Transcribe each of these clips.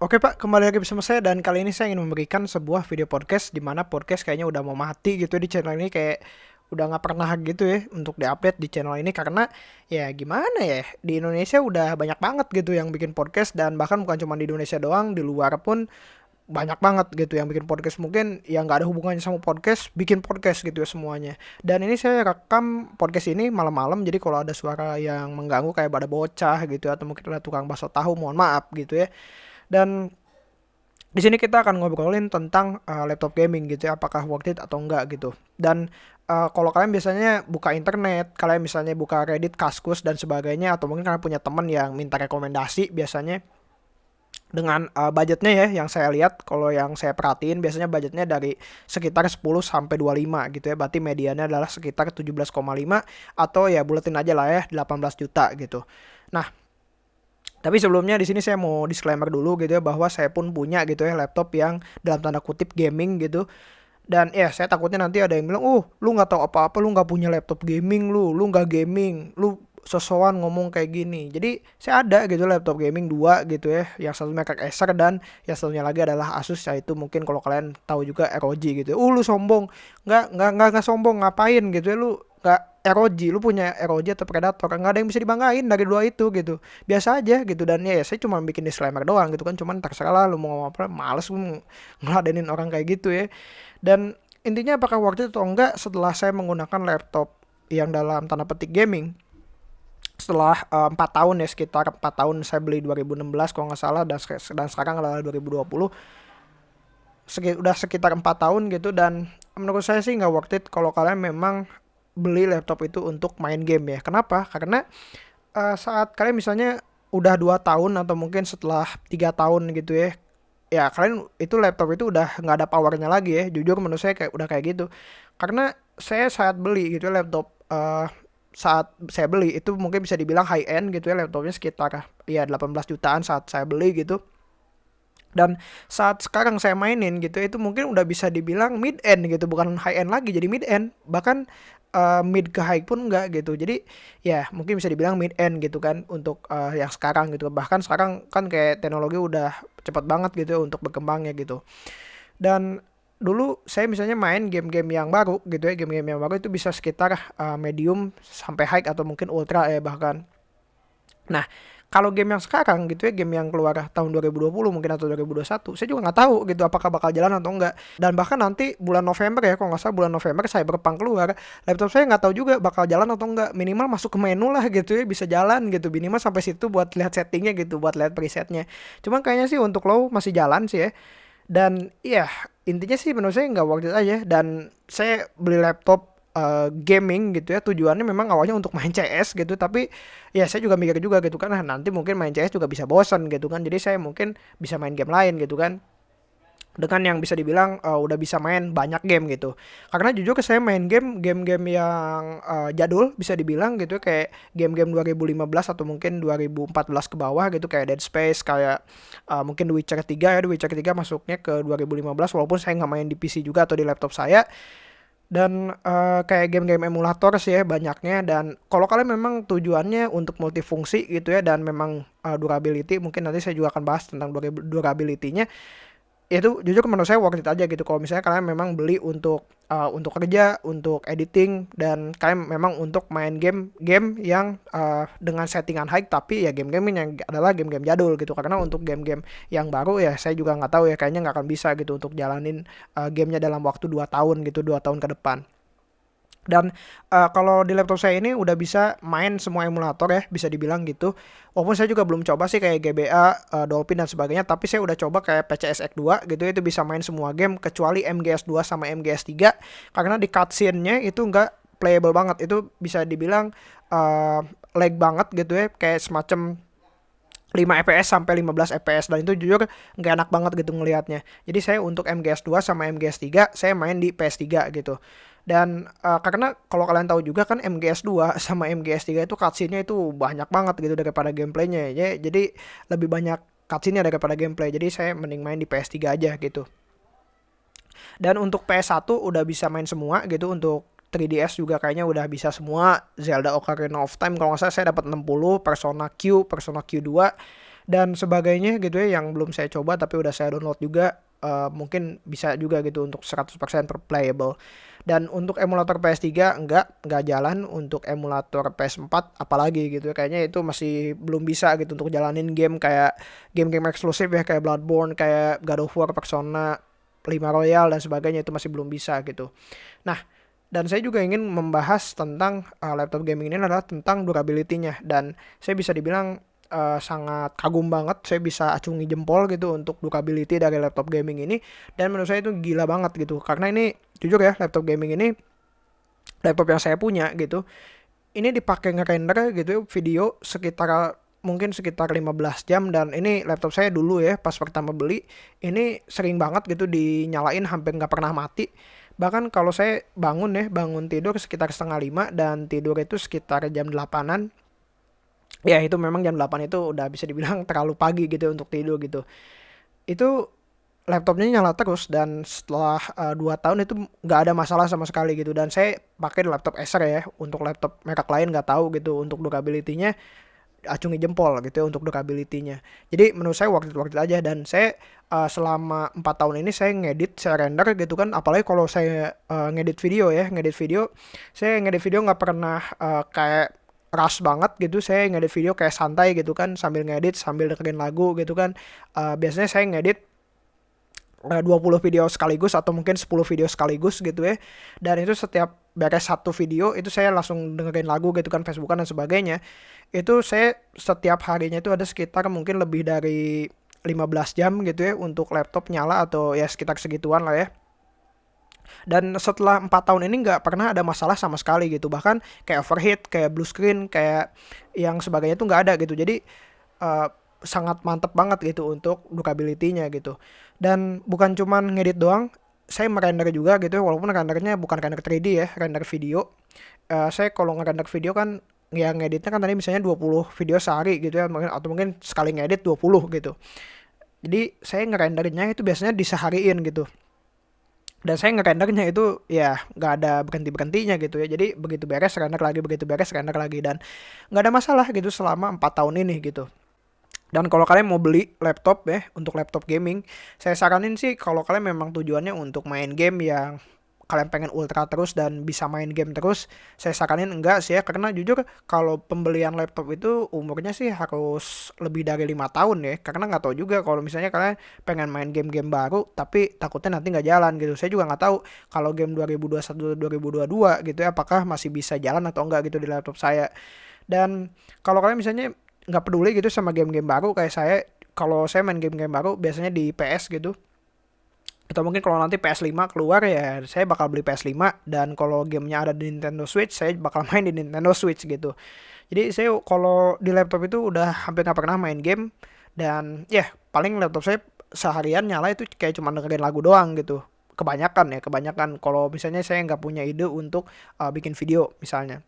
Oke Pak, kembali lagi bersama saya dan kali ini saya ingin memberikan sebuah video podcast di mana podcast kayaknya udah mau mati gitu di channel ini kayak udah nggak pernah gitu ya untuk diupdate di channel ini karena ya gimana ya di Indonesia udah banyak banget gitu yang bikin podcast dan bahkan bukan cuma di Indonesia doang di luar pun banyak banget gitu yang bikin podcast. Mungkin yang nggak ada hubungannya sama podcast bikin podcast gitu ya semuanya. Dan ini saya rekam podcast ini malam-malam jadi kalau ada suara yang mengganggu kayak pada bocah gitu atau mungkin ada tukang bakso tahu mohon maaf gitu ya dan di sini kita akan ngobrolin tentang uh, laptop gaming gitu ya, apakah worth it atau enggak gitu. Dan uh, kalau kalian biasanya buka internet, kalian misalnya buka Reddit, Kaskus dan sebagainya atau mungkin kalian punya teman yang minta rekomendasi biasanya dengan uh, budgetnya ya yang saya lihat kalau yang saya perhatiin biasanya budgetnya dari sekitar 10 sampai 25 gitu ya berarti mediannya adalah sekitar 17,5 atau ya buletin aja lah ya 18 juta gitu. Nah, tapi sebelumnya di sini saya mau disclaimer dulu gitu ya bahwa saya pun punya gitu ya laptop yang dalam tanda kutip gaming gitu. Dan ya saya takutnya nanti ada yang bilang, "Oh, lu nggak tahu apa-apa, lu nggak punya laptop gaming lu, lu nggak gaming, lu sosokan ngomong kayak gini." Jadi saya ada gitu laptop gaming dua gitu ya, yang satu merek Acer dan yang satunya lagi adalah Asus yaitu mungkin kalau kalian tahu juga ROG gitu. Uh, lu sombong. Nggak nggak, nggak sombong ngapain gitu ya lu nggak ROG lu punya ROG atau Predator nggak ada yang bisa dibanggain dari dua itu gitu. Biasa aja gitu. Dan ya, ya saya cuma bikin disclaimer doang gitu kan. Cuman terserah lah lu mau ngomong apa males gue ngeladenin orang kayak gitu ya. Dan intinya apakah waktu itu atau enggak setelah saya menggunakan laptop yang dalam tanda petik gaming setelah eh, empat uh, tahun ya sekitar empat tahun saya beli 2016 kalau nggak salah dan dan sekarang adalah 2020 Seki, udah sekitar empat tahun gitu dan menurut saya sih nggak worth it kalau kalian memang beli laptop itu untuk main game ya. Kenapa? Karena uh, saat kalian misalnya udah dua tahun atau mungkin setelah tiga tahun gitu ya, ya kalian itu laptop itu udah nggak ada powernya lagi ya. Jujur menurut saya kayak udah kayak gitu. Karena saya saat beli gitu ya laptop uh, saat saya beli itu mungkin bisa dibilang high end gitu ya laptopnya sekitar ya 18 jutaan saat saya beli gitu dan saat sekarang saya mainin gitu itu mungkin udah bisa dibilang mid end gitu bukan high end lagi jadi mid end bahkan uh, mid ke high pun enggak gitu. Jadi ya mungkin bisa dibilang mid end gitu kan untuk uh, yang sekarang gitu. Bahkan sekarang kan kayak teknologi udah cepat banget gitu ya untuk berkembangnya gitu. Dan dulu saya misalnya main game-game yang baru gitu ya, game-game yang baru itu bisa sekitar uh, medium sampai high atau mungkin ultra ya bahkan. Nah, kalau game yang sekarang gitu ya game yang keluar tahun 2020 mungkin atau 2021 saya juga nggak tahu gitu apakah bakal jalan atau enggak dan bahkan nanti bulan November ya kalau nggak salah bulan November saya Cyberpunk keluar laptop saya nggak tahu juga bakal jalan atau enggak minimal masuk ke menu lah gitu ya bisa jalan gitu. Minimal sampai situ buat lihat settingnya gitu buat lihat presetnya. Cuma kayaknya sih untuk lo masih jalan sih ya. Dan ya intinya sih menurut saya nggak worth it aja. Dan saya beli laptop uh, gaming gitu ya tujuannya memang awalnya untuk main CS gitu tapi ya saya juga mikir juga gitu kan nah, nanti mungkin main CS juga bisa bosan gitu kan. Jadi saya mungkin bisa main game lain gitu kan. Dengan yang bisa dibilang uh, udah bisa main banyak game gitu. Karena jujur ke saya main game game-game yang uh, jadul bisa dibilang gitu kayak game-game 2015 atau mungkin 2014 ke bawah gitu kayak Dead Space kayak uh, mungkin The Witcher 3 ya The Witcher 3 masuknya ke 2015 walaupun saya nggak main di PC juga atau di laptop saya dan uh, kayak game-game emulator sih ya banyaknya. Dan kalau kalian memang tujuannya untuk multifungsi gitu ya dan memang uh, durability mungkin nanti saya juga akan bahas tentang durability-nya itu jujur menurut saya worth it aja gitu. Kalau misalnya kalian memang beli untuk uh, untuk kerja untuk editing dan kalian memang untuk main game game yang uh, dengan settingan high tapi ya game-game yang adalah game-game jadul gitu. Karena untuk game-game yang baru ya saya juga nggak tahu ya kayaknya nggak akan bisa gitu untuk jalanin uh, gamenya dalam waktu 2 tahun gitu dua tahun ke depan dan uh, kalau di laptop saya ini udah bisa main semua emulator ya, bisa dibilang gitu. Walaupun saya juga belum coba sih kayak GBA, uh, eh, Dolphin dan sebagainya, tapi saya udah coba kayak PCSX 2 gitu itu bisa main semua game kecuali MGS 2 sama MGS 3 karena di cutscene-nya itu nggak playable banget. Itu bisa dibilang uh, lag banget gitu ya, kayak semacam 5 fps sampai 15 fps dan itu jujur nggak enak banget gitu ngelihatnya. Jadi saya untuk MGS 2 sama MGS 3 saya main di PS3 gitu. Dan uh, karena kalau kalian tahu juga kan MGS 2 sama MGS 3 itu cutscene-nya itu banyak banget gitu daripada gameplaynya ya. Jadi lebih banyak cutscene-nya daripada gameplay. Jadi saya mending main di PS3 aja gitu. Dan untuk PS1 udah bisa main semua gitu untuk 3DS juga kayaknya udah bisa semua. Zelda Ocarina of Time kalau nggak salah saya dapat 60 Persona Q Persona Q2 dan sebagainya gitu ya yang belum saya coba tapi udah saya download juga uh, mungkin bisa juga gitu untuk 100% playable dan untuk emulator PS3 enggak enggak jalan. Untuk emulator PS4 apalagi gitu ya. kayaknya itu masih belum bisa gitu untuk jalanin game kayak game-game eksklusif ya kayak Bloodborne kayak God of War Persona 5 Royal dan sebagainya itu masih belum bisa gitu. Nah dan saya juga ingin membahas tentang uh, laptop gaming ini adalah tentang durability-nya. Dan saya bisa dibilang uh, sangat kagum banget saya bisa acungi jempol gitu untuk durability dari laptop gaming ini. Dan menurut saya itu gila banget gitu. Karena ini jujur ya laptop gaming ini laptop yang saya punya gitu ini dipakai ngerender gitu video sekitar mungkin sekitar 15 jam. Dan ini laptop saya dulu ya pas pertama beli ini sering banget gitu dinyalain hampir nggak pernah mati bahkan kalau saya bangun ya bangun tidur sekitar setengah lima dan tidur itu sekitar jam 8an ya itu memang jam 8 itu udah bisa dibilang terlalu pagi gitu untuk tidur gitu. Itu laptopnya nyala terus dan setelah uh, eh, 2 tahun itu nggak ada masalah sama sekali gitu. Dan saya pakai laptop Acer ya untuk laptop merek lain nggak tahu gitu untuk durability-nya acungi jempol gitu ya untuk durability-nya. Jadi menurut saya waktu itu waktu itu aja dan saya uh, selama empat tahun ini saya ngedit, saya render gitu kan. Apalagi kalau saya uh, ngedit video ya, ngedit video, saya ngedit video nggak pernah uh, kayak rush banget gitu saya ngedit video kayak santai gitu kan sambil ngedit sambil dengerin lagu gitu kan uh, biasanya saya ngedit 20 video sekaligus atau mungkin 10 video sekaligus gitu ya. Dan itu setiap beres satu video itu saya langsung dengerin lagu gitu kan Facebookan dan sebagainya. Itu saya setiap harinya itu ada sekitar mungkin lebih dari 15 jam gitu ya untuk laptop nyala atau ya sekitar segituan lah ya. Dan setelah empat tahun ini nggak pernah ada masalah sama sekali gitu. Bahkan kayak overheat kayak blue screen kayak yang sebagainya tuh nggak ada gitu. Jadi uh, sangat mantep banget gitu untuk durability-nya gitu. Dan bukan cuman ngedit doang saya merender juga gitu walaupun rendernya bukan render 3D ya render video. Uh, saya kalau ngerender video kan yang ngeditnya kan tadi misalnya 20 video sehari gitu ya mungkin atau mungkin sekali ngedit 20 gitu. Jadi saya ngerenderinnya itu biasanya disehariin gitu. Dan saya ngerendernya itu ya nggak ada berhenti berhentinya gitu ya. Jadi begitu beres render lagi begitu beres render lagi. Dan nggak ada masalah gitu selama empat tahun ini gitu dan kalau kalian mau beli laptop ya untuk laptop gaming saya saranin sih kalau kalian memang tujuannya untuk main game yang kalian pengen ultra terus dan bisa main game terus saya saranin enggak sih ya. Karena jujur kalau pembelian laptop itu umurnya sih harus lebih dari lima tahun ya. Karena nggak tahu juga kalau misalnya kalian pengen main game-game baru tapi takutnya nanti nggak jalan gitu. Saya juga nggak tahu kalau game 2021 2022 gitu ya apakah masih bisa jalan atau enggak gitu di laptop saya. Dan kalau kalian misalnya nggak peduli gitu sama game-game baru. Kayak saya kalau saya main game-game baru biasanya di PS gitu. Atau mungkin kalau nanti PS5 keluar ya saya bakal beli PS5 dan kalau gamenya ada di Nintendo Switch saya bakal main di Nintendo Switch gitu. Jadi saya kalau di laptop itu udah hampir nggak pernah main game. Dan ya yeah, paling laptop saya seharian nyala itu kayak cuma dengerin lagu doang gitu. Kebanyakan ya kebanyakan. Kalau misalnya saya nggak punya ide untuk uh, bikin video misalnya.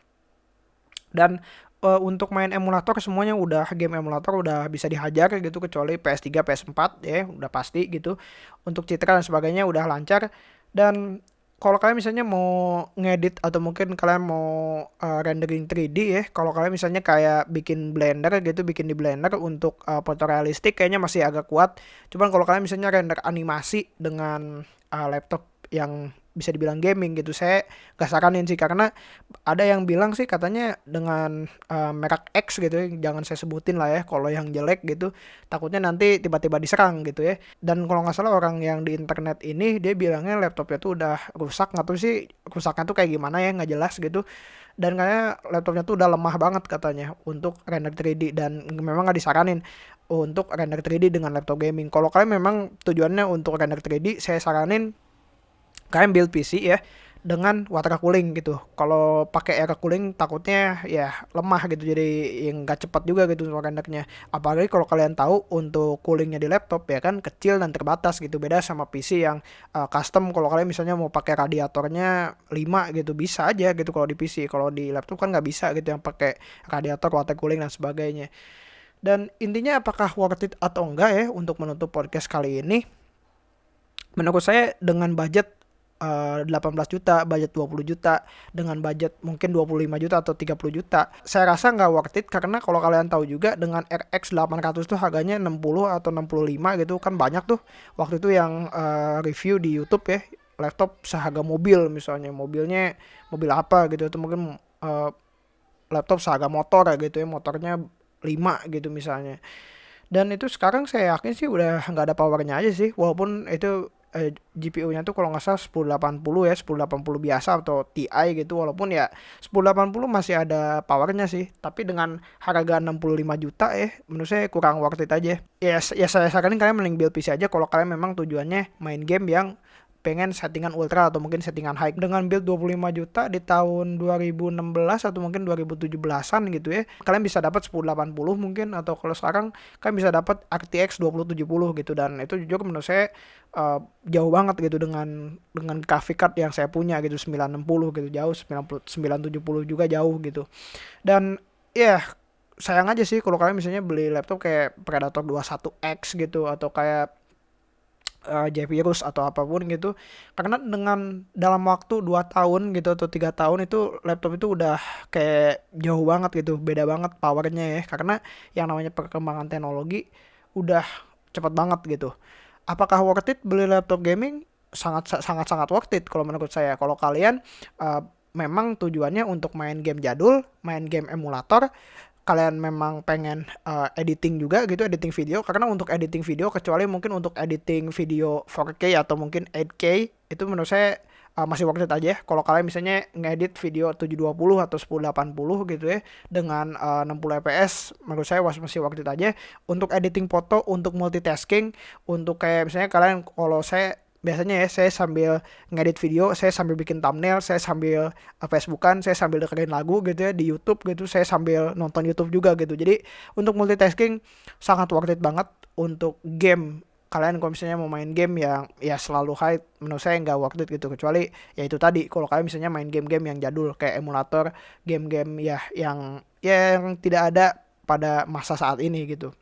Dan uh, untuk main emulator semuanya udah game emulator udah bisa dihajar gitu kecuali PS3, PS4 ya udah pasti gitu. Untuk citra dan sebagainya udah lancar dan kalau kalian misalnya mau ngedit atau mungkin kalian mau uh, rendering 3D ya, kalau kalian misalnya kayak bikin Blender gitu, bikin di Blender untuk uh, foto realistik kayaknya masih agak kuat. Cuman kalau kalian misalnya render animasi dengan uh, laptop yang bisa dibilang gaming gitu. Saya gak saranin sih karena ada yang bilang sih katanya dengan uh, merek X gitu ya jangan saya sebutin lah ya kalau yang jelek gitu takutnya nanti tiba-tiba diserang gitu ya. Dan kalau nggak salah orang yang di internet ini dia bilangnya laptopnya tuh udah rusak nggak tahu sih rusaknya tuh kayak gimana ya nggak jelas gitu. Dan kayaknya laptopnya tuh udah lemah banget katanya untuk render 3D dan memang nggak disaranin untuk render 3D dengan laptop gaming. Kalau kalian memang tujuannya untuk render 3D saya saranin kalian build PC ya dengan water cooling gitu. Kalau pakai air cooling takutnya ya lemah gitu jadi yang nggak cepat juga gitu rendernya. Apalagi kalau kalian tahu untuk coolingnya di laptop ya kan kecil dan terbatas gitu. Beda sama PC yang uh, custom kalau kalian misalnya mau pakai radiatornya 5 gitu bisa aja gitu kalau di PC. Kalau di laptop kan nggak bisa gitu yang pakai radiator water cooling dan sebagainya. Dan intinya apakah worth it atau enggak ya untuk menutup podcast kali ini? Menurut saya dengan budget uh, 18 juta, budget 20 juta, dengan budget mungkin 25 juta atau 30 juta. Saya rasa nggak worth it karena kalau kalian tahu juga dengan RX 800 tuh harganya 60 atau 65 gitu kan banyak tuh. Waktu itu yang uh, review di YouTube ya laptop seharga mobil misalnya. Mobilnya mobil apa gitu atau mungkin uh, laptop seharga motor ya gitu ya motornya 5 gitu misalnya. Dan itu sekarang saya yakin sih udah nggak ada powernya aja sih walaupun itu eh, GPU-nya tuh kalau nggak salah 1080 ya 1080 biasa atau TI gitu. Walaupun ya 1080 masih ada powernya sih. Tapi dengan harga 65 juta eh menurut saya kurang worth it aja. Ya, ya saya saranin kalian mending build PC aja kalau kalian memang tujuannya main game yang pengen settingan ultra atau mungkin settingan high dengan build 25 juta di tahun 2016 atau mungkin 2017-an gitu ya. Kalian bisa dapat 1080 mungkin atau kalau sekarang kalian bisa dapat RTX 2070 gitu dan itu jujur menurut saya uh, jauh banget gitu dengan dengan graphic card yang saya punya gitu 960 gitu jauh 90 970 juga jauh gitu. Dan ya yeah, sayang aja sih kalau kalian misalnya beli laptop kayak Predator 21X gitu atau kayak uh, J-Virus atau apa pun gitu karena dengan dalam waktu 2 tahun gitu atau tiga tahun itu laptop itu udah kayak jauh banget gitu beda banget powernya ya. Karena yang namanya perkembangan teknologi udah cepat banget gitu. Apakah worth it beli laptop gaming? Sangat sangat sangat worth it kalau menurut saya. Kalau kalian uh, memang tujuannya untuk main game jadul main game emulator kalian memang pengen uh, editing juga gitu editing video karena untuk editing video kecuali mungkin untuk editing video 4K atau mungkin 8K itu menurut saya uh, masih worth it aja ya. kalau kalian misalnya ngedit video 720 atau 1080 gitu ya dengan uh, 60 fps menurut saya masih worth it aja untuk editing foto untuk multitasking untuk kayak misalnya kalian kalau saya biasanya ya saya sambil ngedit video, saya sambil bikin thumbnail, saya sambil uh, Facebookan, saya sambil dengerin lagu gitu ya di YouTube gitu, saya sambil nonton YouTube juga gitu. Jadi untuk multitasking sangat worth it banget untuk game. Kalian kalau misalnya mau main game yang ya selalu high menurut saya nggak worth it gitu. Kecuali ya itu tadi kalau kalian misalnya main game-game yang jadul kayak emulator game-game ya yang ya yang tidak ada pada masa saat ini gitu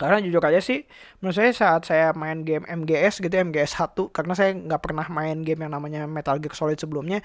karena jujur aja sih, menurut saya saat saya main game MGS gitu, MGS 1, karena saya nggak pernah main game yang namanya Metal Gear Solid sebelumnya,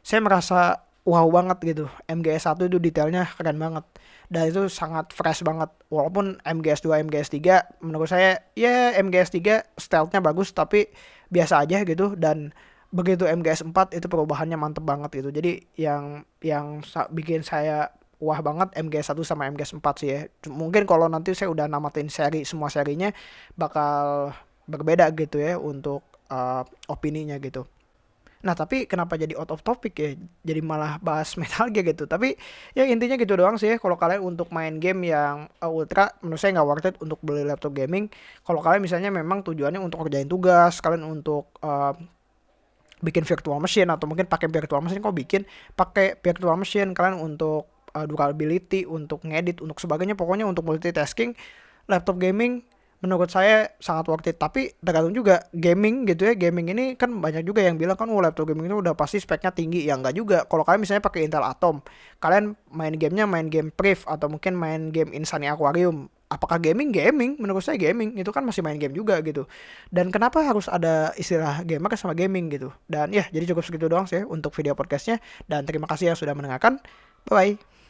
saya merasa wow banget gitu. MGS 1 itu detailnya keren banget. Dan itu sangat fresh banget. Walaupun MGS 2, MGS 3, menurut saya, ya MGS 3 stealth-nya bagus, tapi biasa aja gitu. Dan begitu MGS 4 itu perubahannya mantep banget gitu. Jadi yang yang bikin saya wah banget MGS 1 sama MGS 4 sih ya. Mungkin kalau nanti saya udah namatin seri semua serinya bakal berbeda gitu ya untuk uh, opininya gitu. Nah tapi kenapa jadi out of topic ya? Jadi malah bahas Metal Gear gitu. Tapi ya intinya gitu doang sih ya. Kalau kalian untuk main game yang uh, ultra, menurut saya nggak worth it untuk beli laptop gaming. Kalau kalian misalnya memang tujuannya untuk kerjain tugas, kalian untuk uh, bikin virtual machine atau mungkin pakai virtual machine kok bikin pakai virtual machine kalian untuk uh, durability, untuk ngedit, untuk sebagainya. Pokoknya untuk multitasking, laptop gaming menurut saya sangat worth it. Tapi tergantung juga gaming gitu ya. Gaming ini kan banyak juga yang bilang kan oh laptop gaming itu udah pasti speknya tinggi. Ya enggak juga. Kalau kalian misalnya pakai Intel Atom, kalian main gamenya main game Priv atau mungkin main game Insani Aquarium. Apakah gaming? Gaming. Menurut saya gaming. Itu kan masih main game juga gitu. Dan kenapa harus ada istilah gamer sama gaming gitu. Dan ya jadi cukup segitu doang sih untuk video podcastnya. Dan terima kasih yang sudah mendengarkan. Bye-bye.